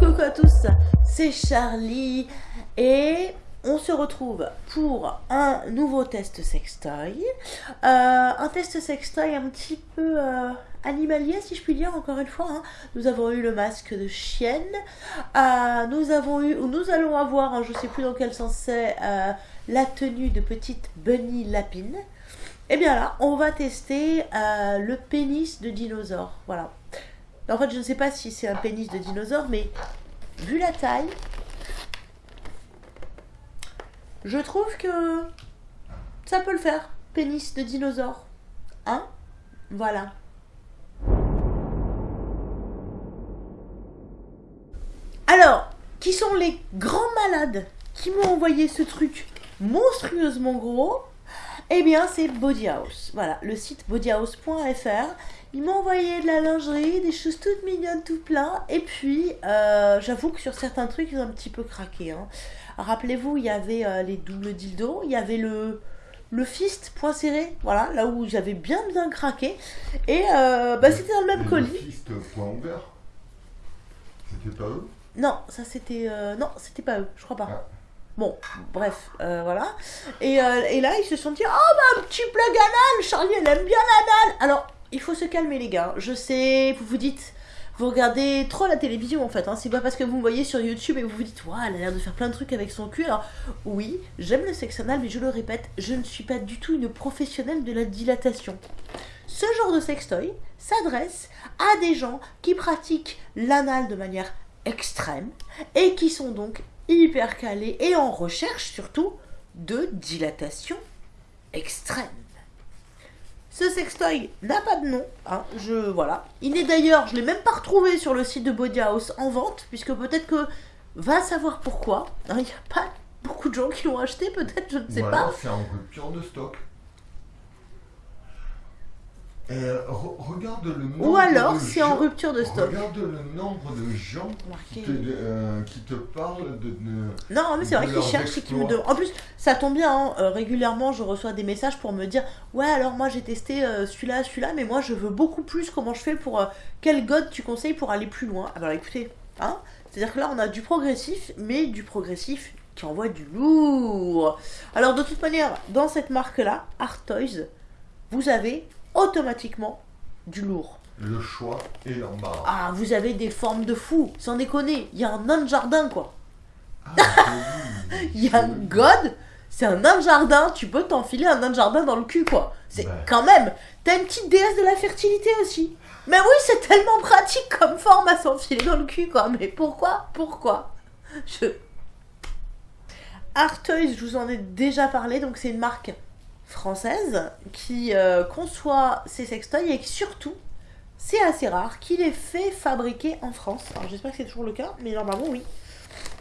Coucou à tous, c'est Charlie et on se retrouve pour un nouveau test sextoy. Euh, un test sextoy un petit peu euh, animalier si je puis dire encore une fois. hein. Nous avons eu le masque de chienne, euh, nous avons eu, ou nous allons avoir, hein, je sais plus dans quel sens c'est, la tenue de petite bunny lapine. Et bien là, on va tester le pénis de dinosaure. Voilà. En fait, je ne sais pas si c'est un pénis de dinosaure, mais vu la taille, je trouve que ça peut le faire. Pénis de dinosaure. Hein? Voilà. Alors, qui sont les grands malades qui m'ont envoyé ce truc monstrueusement gros? Eh bien, c'est Body House. Voilà, le site bodyhouse.fr. Ils m'ont envoyé de la lingerie, des choses toutes mignonnes, tout plein. Et puis, euh, j'avoue que sur certains trucs, ils ont un petit peu craqué. hein. Rappelez-vous, il y avait euh, les doubles dildos, il y avait le, le fist point serré, voilà, là où j'avais bien bien craqué. Et euh, bah, c'était dans le même colis. Le fist point ouvert C'était pas eux? Non, ça c'était. non, c'était pas eux, je crois pas. Ah. Bon, bref, euh, voilà. Et, euh, et là, ils se sont dit Oh, bah, un petit plug anal Charlie, elle aime bien l'anal Alors, il faut se calmer, les gars. Je sais, vous vous dites. Vous regardez trop la télévision en fait, hein. c'est pas parce que vous me voyez sur YouTube et vous vous dites Waouh, elle a l'air de faire plein de trucs avec son cul. Oui, j'aime le sexe anal, mais je le répète, je ne suis pas du tout une professionnelle de la dilatation. Ce genre de sextoy s'adresse à des gens qui pratiquent l'anal de manière extrême et qui sont donc hyper calés et en recherche surtout de dilatation extrême. Ce sextoy n'a pas de nom, hein, je voilà. Il n'est d'ailleurs, je l'ai même pas retrouvé sur le site de Body House en vente, puisque peut-être que va savoir pourquoi. hein, Il n'y a pas beaucoup de gens qui l'ont acheté, peut-être, je ne sais pas. c'est en rupture de stock. Re- regarde le nombre Ou alors de c'est en gens- rupture de stock. Regarde le nombre de gens qui te, euh, qui te parlent de, de- Non, mais c'est vrai qu'ils cherchent et qu'ils me demandent. En plus, ça tombe bien, hein, euh, régulièrement je reçois des messages pour me dire Ouais, alors moi j'ai testé euh, celui-là, celui-là, mais moi je veux beaucoup plus. Comment je fais pour. euh, quel god tu conseilles pour aller plus loin Ah bah écoutez, hein C'est-à-dire que là on a du progressif, mais du progressif qui envoie du lourd. Alors de toute manière, dans cette marque-là, Art Toys, vous avez automatiquement du lourd. le choix et l'embarras. Ah, vous avez des formes de fou, sans déconner. Il y a un nain de jardin quoi. Ah, Il y a un god, c'est un nain de jardin, tu peux t'enfiler un nain de jardin dans le cul, quoi. C'est Ouais. quand même. T'as une petite déesse de la fertilité aussi. Mais oui, c'est tellement pratique comme forme à s'enfiler dans le cul, quoi. Mais pourquoi? Pourquoi? Je. Artoys, je vous en ai déjà parlé, donc c'est une marque française qui euh, conçoit ses sextoys et qui surtout, c'est assez rare, qui les fait fabriquer en France. Alors j'espère que c'est toujours le cas, mais normalement oui.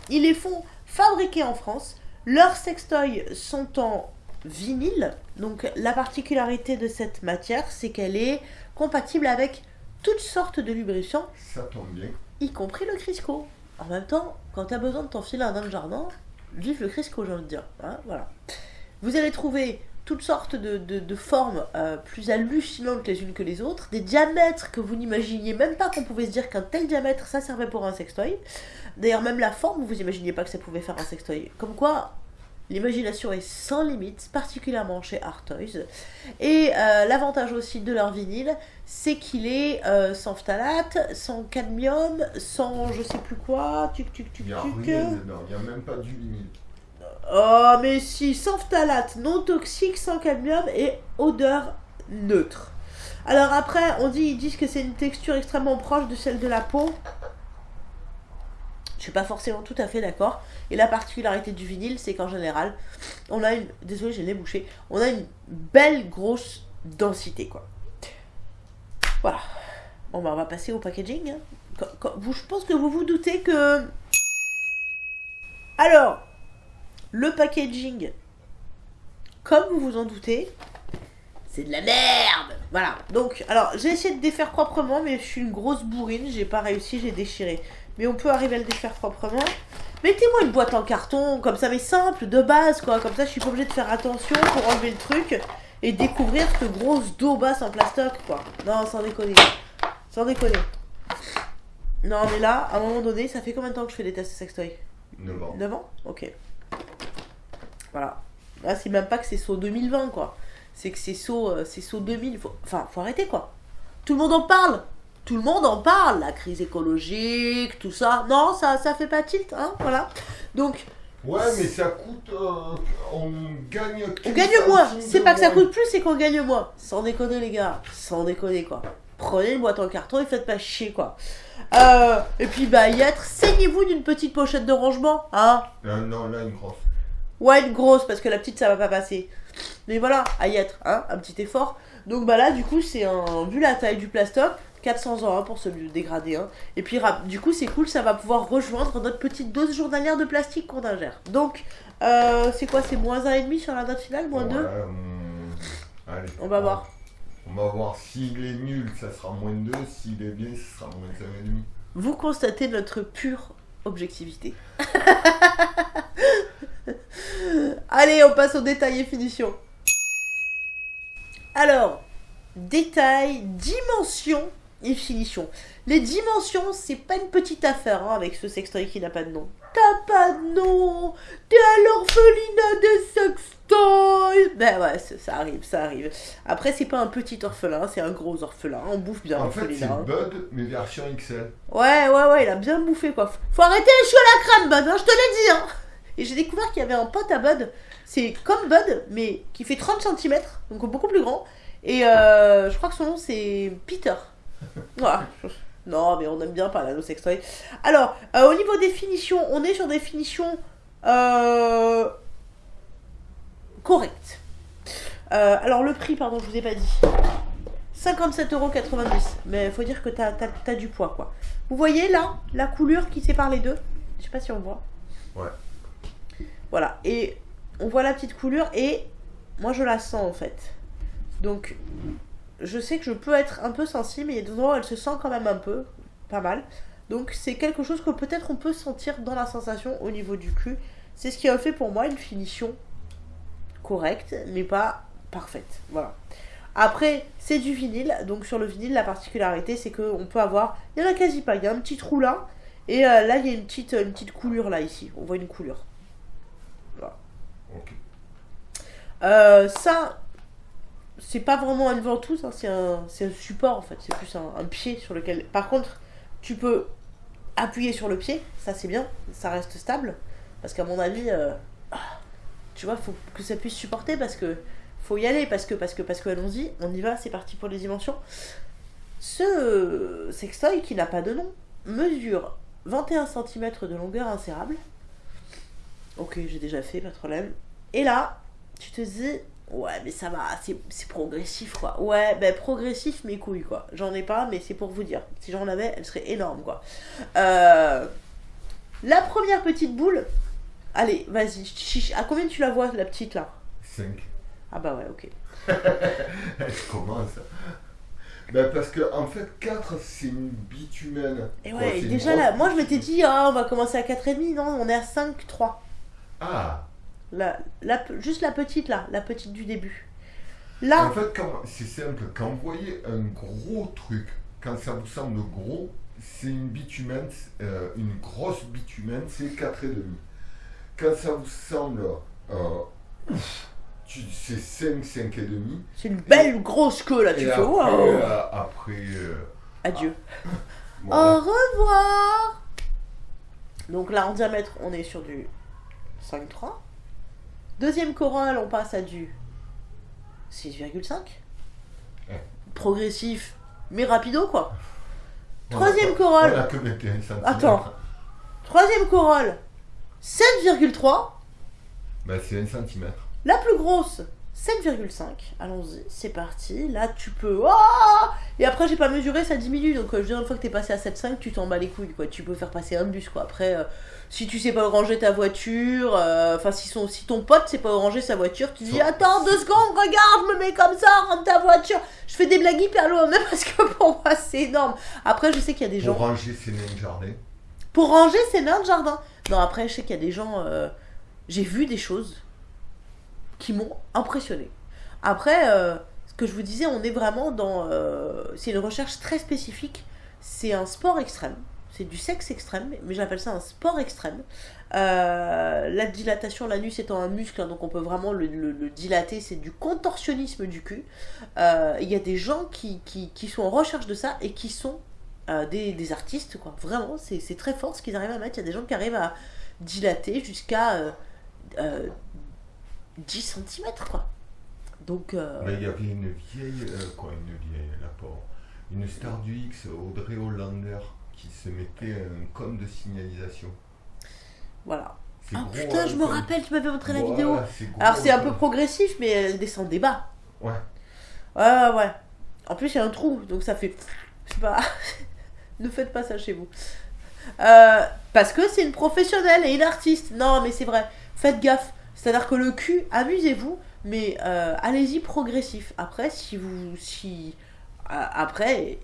Ils les font fabriquer en France. Leurs sextoys sont en vinyle. Donc la particularité de cette matière, c'est qu'elle est compatible avec toutes sortes de lubrifiants, Ça tombe bien. y compris le Crisco. En même temps, quand tu as besoin de t'enfiler un nain de jardin, vive le Crisco, j'ai envie de dire. Hein, voilà. Vous allez trouver toutes sortes de, de- de formes euh, plus hallucinantes les unes que les autres, des diamètres que vous n'imaginiez même pas qu'on pouvait se dire qu'un tel diamètre ça servait pour un sextoy. D'ailleurs, même la forme, vous imaginiez pas que ça pouvait faire un sextoy. Comme quoi, l'imagination est sans limite, particulièrement chez Art Toys. Et euh, l'avantage aussi de leur vinyle, c'est qu'il est euh, sans phtalate, sans cadmium, sans je sais plus quoi, tuc tuc tuc Il n'y a tuc. il n'y a même pas du vinyle. Oh, mais si, sans phtalate, non toxique, sans cadmium et odeur neutre. Alors après, on dit, ils disent que c'est une texture extrêmement proche de celle de la peau. Je suis pas forcément tout à fait d'accord. Et la particularité du vinyle, c'est qu'en général, on a une. Désolé, j'ai les bouché. On a une belle grosse densité, quoi. Voilà. Bon, bah, on va passer au packaging. hein. Je pense que vous vous doutez que. Alors, le packaging, comme vous vous en doutez, c'est de la merde. Voilà. Donc, alors, j'ai essayé de défaire proprement, mais je suis une grosse bourrine. J'ai pas réussi, j'ai déchiré. Mais on peut arriver à le défaire proprement. Mettez-moi une boîte en carton, comme ça, mais simple, de base, quoi. Comme ça, je suis pas obligée de faire attention pour enlever le truc et découvrir cette grosse daubasse en plastoc, quoi. Non, sans déconner. Sans déconner. Non, mais là, à un moment donné, ça fait combien de temps que je fais des tests sextoy? 9 ans. 9 ans? Ok. Voilà. Là, c'est même pas que c'est saut 2020, quoi. C'est que c'est saut, euh, c'est saut 2000. Faut... Enfin, faut arrêter, quoi. Tout le monde en parle. Tout le monde en parle. La crise écologique, tout ça. Non, ça, ça fait pas tilt, hein. Voilà. Donc, Ouais, mais ça coûte. euh, on gagne. on gagne moins. C'est pas que ça coûte plus, c'est qu'on gagne moins. Sans déconner, les gars. Sans déconner, quoi. Prenez une boîte en carton et faites pas chier, quoi. Euh, et puis, bah, y être, saignez-vous d'une petite pochette de rangement, hein. Euh, non, là, une grosse. Ouais, une grosse, parce que la petite, ça va pas passer. Mais voilà, à y être, hein, un petit effort. Donc bah là, du coup, c'est un... Vu la taille du plastoc, 400 euros hein, pour se dégrader. Hein. Et puis, rap- du coup, c'est cool, ça va pouvoir rejoindre notre petite dose journalière de plastique qu'on ingère. Donc, euh, c'est quoi C'est moins 1,5 sur la note finale Moins 2 Ouais, hum, Allez. On va voir. On va voir s'il est nul, ça sera moins de 2. S'il est bien, ça sera moins de 5,5. Vous constatez notre pure objectivité. Allez, on passe au détail et finition. Alors, détail, dimension et finition. Les dimensions, c'est pas une petite affaire hein, avec ce sextoy qui n'a pas de nom. T'as pas de nom T'es à l'orphelinat des sextoys Ben ouais, ça arrive, ça arrive. Après, c'est pas un petit orphelin, c'est un gros orphelin. On bouffe bien En fait, c'est hein. Bud, mais version XL. Ouais, ouais, ouais, il a bien bouffé quoi. Faut arrêter les choux à la crème, Bud, hein, je te l'ai dit. Hein. Et j'ai découvert qu'il y avait un pote à Bud. C'est comme Bud, mais qui fait 30 cm, donc beaucoup plus grand. Et euh, je crois que son nom c'est Peter. Voilà. Non, mais on aime bien parler à nos sextoys. Alors, euh, au niveau des finitions, on est sur des finitions euh, correctes. Alors, le prix, pardon, je vous ai pas dit. 57,90€. Mais faut dire que t'as as, du poids, quoi. Vous voyez là, la coulure qui sépare les deux? Je sais pas si on voit. Ouais. Voilà. Et on voit la petite coulure et moi je la sens en fait. Donc je sais que je peux être un peu sensible, mais il y a des endroits où elle se sent quand même un peu, pas mal. Donc c'est quelque chose que peut-être on peut sentir dans la sensation au niveau du cul. C'est ce qui a fait pour moi une finition correcte, mais pas parfaite. Voilà. Après, c'est du vinyle, donc sur le vinyle, la particularité, c'est qu'on peut avoir, il y en a quasi pas, il y a un petit trou là, et euh, là, il y a une petite, une petite coulure là, ici. On voit une coulure. Ok. Euh, ça, c'est pas vraiment une ventouse, hein, c'est un, support en fait, c'est plus un, pied sur lequel. Par contre, tu peux appuyer sur le pied, ça c'est bien, ça reste stable, parce qu'à mon avis, euh, tu vois, faut que ça puisse supporter parce que faut y aller, parce que, parce que, parce que, allons-y, on y va, c'est parti pour les dimensions. Ce sextoy qui n'a pas de nom mesure 21 cm de longueur insérable. Ok, j'ai déjà fait, pas de problème. Et là, tu te dis, ouais, mais ça va, c'est c'est progressif, quoi. Ouais, ben progressif, mes couilles, quoi. J'en ai pas, mais c'est pour vous dire. Si j'en avais, elle serait énorme, quoi. Euh, la première petite boule, allez, vas-y, chiche. À combien tu la vois, la petite, là? 5. Ah bah ouais, ok. Elle commence. Ben parce que en fait 4 c'est une bitumène. Et ouais, déjà là, moi je m'étais dit, ah, on va commencer à 4,5, non, on est à 5,3. Ah La, la, juste la petite, là, la petite du début. Là, En fait c'est simple, quand vous voyez un gros truc, quand ça vous semble gros, c'est une bitumène, euh, une grosse bitumène, c'est 4,5. Quand ça vous semble euh, c'est 5, 5,5. c'est une belle grosse queue, là, tu Et fais, après, waouh euh, après euh, Adieu. voilà. Au revoir Donc là, en diamètre, on est sur du 5,3. Deuxième corolle, on passe à du 6,5. Ouais. Progressif, mais rapido, quoi. Troisième corolle. On a que 21 cm. Attends. Troisième corolle, 7,3. Bah, c'est 1 cm. La plus grosse, 7,5. Allons-y, c'est parti. Là, tu peux. Oh et après, j'ai pas mesuré, ça diminue. Donc, euh, je veux dire, une fois que t'es passé à 7,5, tu t'en bats les couilles. Quoi. Tu peux faire passer un bus. Quoi. Après, euh, si tu sais pas ranger ta voiture, euh, enfin, si, son- si ton pote sait pas ranger sa voiture, tu dis Attends deux secondes, regarde, je me mets comme ça, rentre ta voiture. Je fais des blagues hyper lourdes, même parce que pour moi, c'est énorme. Après, je sais qu'il y a des gens. Pour ranger ses nains de jardin. Pour ranger ses nains de jardin. Non, après, je sais qu'il y a des gens. J'ai vu des choses qui m'ont impressionné. Après, euh, ce que je vous disais, on est vraiment dans. euh, C'est une recherche très spécifique. C'est un sport extrême. c'est du sexe extrême, mais j'appelle ça un sport extrême. Euh, la dilatation, l'anus étant un muscle, hein, donc on peut vraiment le, dilater, c'est du contorsionnisme du cul. Il y a des gens qui, qui, sont en recherche de ça et qui sont euh, des, artistes, quoi. Vraiment, c'est très fort ce qu'ils arrivent à mettre. Il y a des gens qui arrivent à dilater jusqu'à 10 cm, quoi. Donc. il y avait une vieille. quoi, une vieille, la Une star du X, Audrey Hollander qui se mettait un cône de signalisation. Voilà. Ah putain, hein, je me rappelle, tu m'avais montré la vidéo. Alors c'est un peu progressif, mais elle descend des bas. Ouais. Ouais, ouais. En plus, il y a un trou, donc ça fait. Je sais pas. ne faites pas ça chez vous. Euh, parce que c'est une professionnelle et une artiste. Non, mais c'est vrai. Faites gaffe. C'est-à-dire que le cul, amusez-vous, mais euh, allez-y progressif. Après, si vous. Si. après,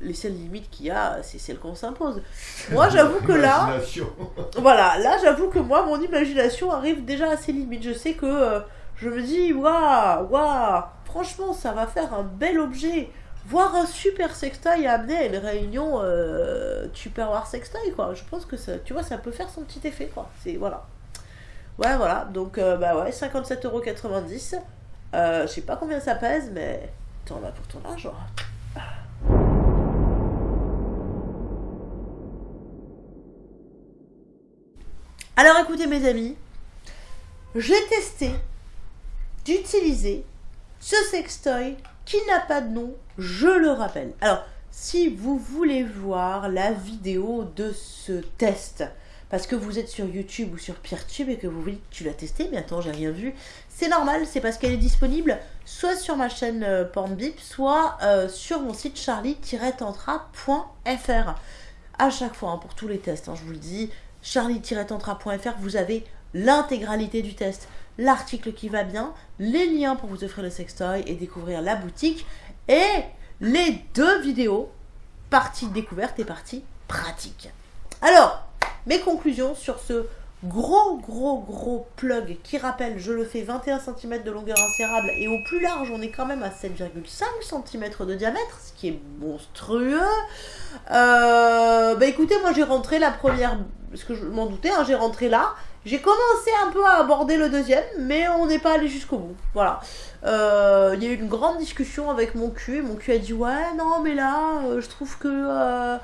les seules limites qu'il y a, c'est celles qu'on s'impose. Moi, j'avoue que là, voilà, là, j'avoue que moi, mon imagination arrive déjà à ses limites. Je sais que euh, je me dis, waouh, waouh, franchement, ça va faire un bel objet. Voir un super sextoy amener à une réunion euh, Tupperware sextoy, quoi. Je pense que ça, tu vois, ça peut faire son petit effet, quoi. C'est voilà. Ouais, voilà. Donc, euh, bah ouais, 57,90€. Euh, je sais pas combien ça pèse, mais t'en as pour ton argent. Alors écoutez mes amis, j'ai testé d'utiliser ce sextoy qui n'a pas de nom, je le rappelle. Alors, si vous voulez voir la vidéo de ce test, parce que vous êtes sur YouTube ou sur Peertube et que vous dites tu l'as testé, mais attends, j'ai rien vu, c'est normal, c'est parce qu'elle est disponible soit sur ma chaîne euh, Pornbip, soit euh, sur mon site charlie-tantra.fr. À chaque fois, hein, pour tous les tests, hein, je vous le dis, charlie-tantra.fr, vous avez l'intégralité du test, l'article qui va bien, les liens pour vous offrir le sextoy et découvrir la boutique, et les deux vidéos, partie découverte et partie pratique. Alors, mes conclusions sur ce gros gros gros plug qui rappelle, je le fais 21 cm de longueur insérable et au plus large on est quand même à 7,5 cm de diamètre, ce qui est monstrueux. Euh, bah écoutez, moi j'ai rentré la première, parce que je m'en doutais, hein, j'ai rentré là. J'ai commencé un peu à aborder le deuxième, mais on n'est pas allé jusqu'au bout. Voilà. Euh, il y a eu une grande discussion avec mon cul. Mon cul a dit ouais non mais là, euh, je trouve que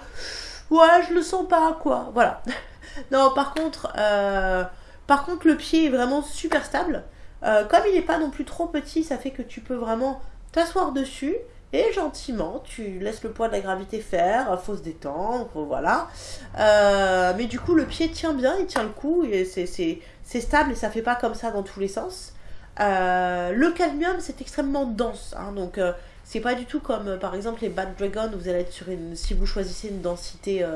ouais je le sens pas quoi. Voilà. non, par contre, euh, par contre, le pied est vraiment super stable. Euh, comme il n'est pas non plus trop petit, ça fait que tu peux vraiment t'asseoir dessus et gentiment, tu laisses le poids de la gravité faire, faut se détendre, voilà. Euh, mais du coup, le pied tient bien, il tient le coup, et c'est stable et ça fait pas comme ça dans tous les sens. le cadmium, c'est extrêmement dense, hein, donc c'est pas du tout comme par exemple les Bad Dragon, vous allez être sur une. Si vous choisissez une densité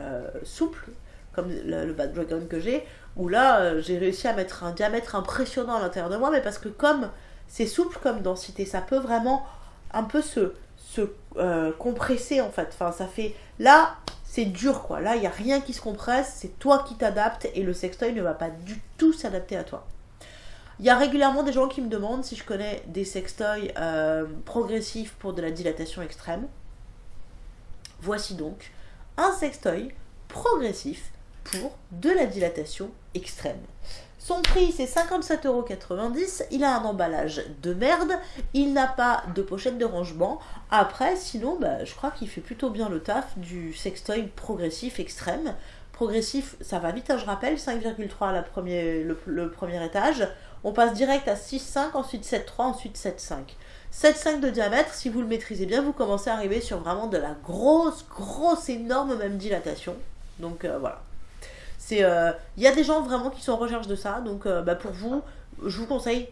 euh, souple, comme le, Bad Dragon que j'ai, où là, euh, j'ai réussi à mettre un diamètre impressionnant à l'intérieur de moi, mais parce que comme c'est souple comme densité, ça peut vraiment un peu se, se euh, compresser en fait. Enfin, ça fait. Là, c'est dur quoi. Là, il n'y a rien qui se compresse, c'est toi qui t'adaptes et le sextoy ne va pas du tout s'adapter à toi. Il y a régulièrement des gens qui me demandent si je connais des sextoys progressifs pour de la dilatation extrême. Voici donc un sextoy progressif pour de la dilatation extrême. Son prix c'est 57,90€, il a un emballage de merde, il n'a pas de pochette de rangement. Après, sinon, bah, je crois qu'il fait plutôt bien le taf du sextoy progressif extrême. Progressif, ça va vite, hein, je rappelle, 5,3 la premier, le, le, premier étage. On passe direct à 6,5, ensuite 7,3, ensuite 7,5. 7,5 de diamètre, si vous le maîtrisez bien, vous commencez à arriver sur vraiment de la grosse, grosse, énorme même dilatation. Donc euh, voilà. Il euh, y a des gens vraiment qui sont en recherche de ça. Donc euh, bah, pour vous, je vous conseille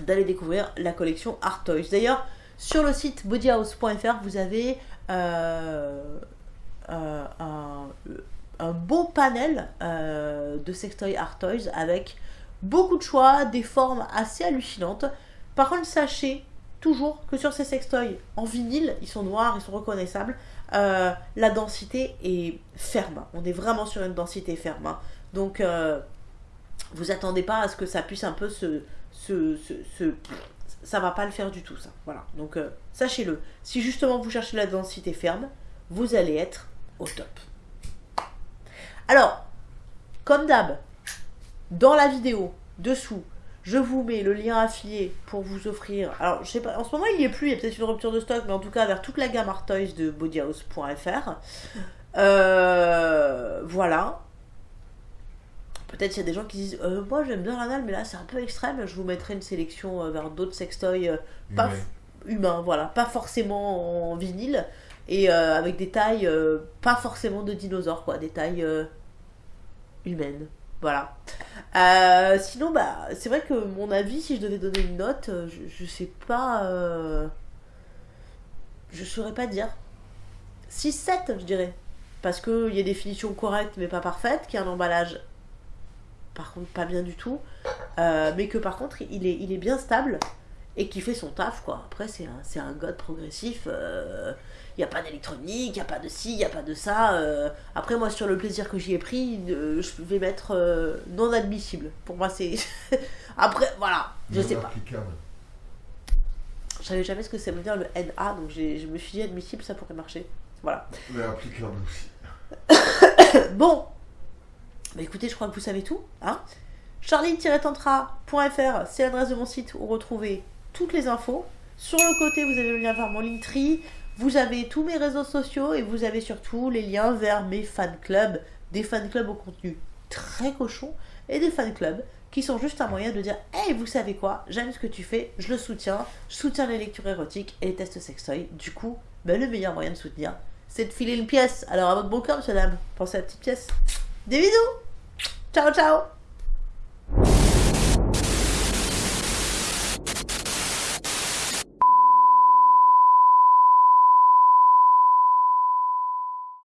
d'aller découvrir la collection Art Toys. D'ailleurs, sur le site bodyhouse.fr, vous avez un, un, beau panel de sextoy Art Toys avec beaucoup de choix, des formes assez hallucinantes. Par contre, sachez toujours que sur ces sextoys en vinyle, ils sont noirs, ils sont reconnaissables, euh, la densité est ferme. On est vraiment sur une densité ferme. Hein. Donc, euh, vous attendez pas à ce que ça puisse un peu se, ça va pas le faire du tout ça. Voilà. Donc, euh, sachez-le. Si justement vous cherchez la densité ferme, vous allez être au top. Alors, comme d'hab, dans la vidéo, dessous, je vous mets le lien affilié pour vous offrir. Alors, je sais pas, en ce moment il n'y est plus, il y a peut-être une rupture de stock, mais en tout cas vers toute la gamme Art Toys de bodyhouse.fr. Euh, voilà. Peut-être qu'il y a des gens qui disent euh, Moi j'aime bien l'anal, mais là c'est un peu extrême. Je vous mettrai une sélection euh, vers d'autres sextoys euh, pas Humain. humains, voilà, pas forcément en vinyle et avec des tailles pas forcément de dinosaures, quoi, des tailles humaines. Voilà. Euh, sinon, bah, c'est vrai que mon avis, si je devais donner une note, euh, je, je sais pas. euh, je saurais pas dire. 6-7, je dirais. Parce qu'il y a des finitions correctes mais pas parfaites, qu'il y a un emballage par contre pas bien du tout, euh, mais que par contre il est, il est bien stable et qui fait son taf quoi. Après c'est un, un god progressif, il n'y a pas d'électronique, il n'y a pas de ci, il n'y a pas de ça. euh. Après moi sur le plaisir que j'y ai pris, euh, je vais mettre euh, non admissible. Pour moi c'est... Après voilà, je Non sais pas. Je savais jamais ce que ça veut dire le NA, donc je me suis dit admissible ça pourrait marcher. Voilà. Mais applicable aussi. Bon, bah écoutez, je crois que vous savez tout. Hein Charline-tantra.fr, c'est l'adresse de mon site où retrouvez toutes les infos. Sur le côté, vous avez le lien vers mon Linktree, vous avez tous mes réseaux sociaux et vous avez surtout les liens vers mes fan clubs. Des fan clubs au contenu très cochon et des fan clubs qui sont juste un moyen de dire Hey, vous savez quoi? J'aime ce que tu fais, je le soutiens, je soutiens les lectures érotiques et les tests sextoy. Du coup, bah, le meilleur moyen de soutenir, c'est de filer une pièce. Alors à votre bon cœur, monsieur dame, pensez à la petite pièce. Des bisous Ciao ciao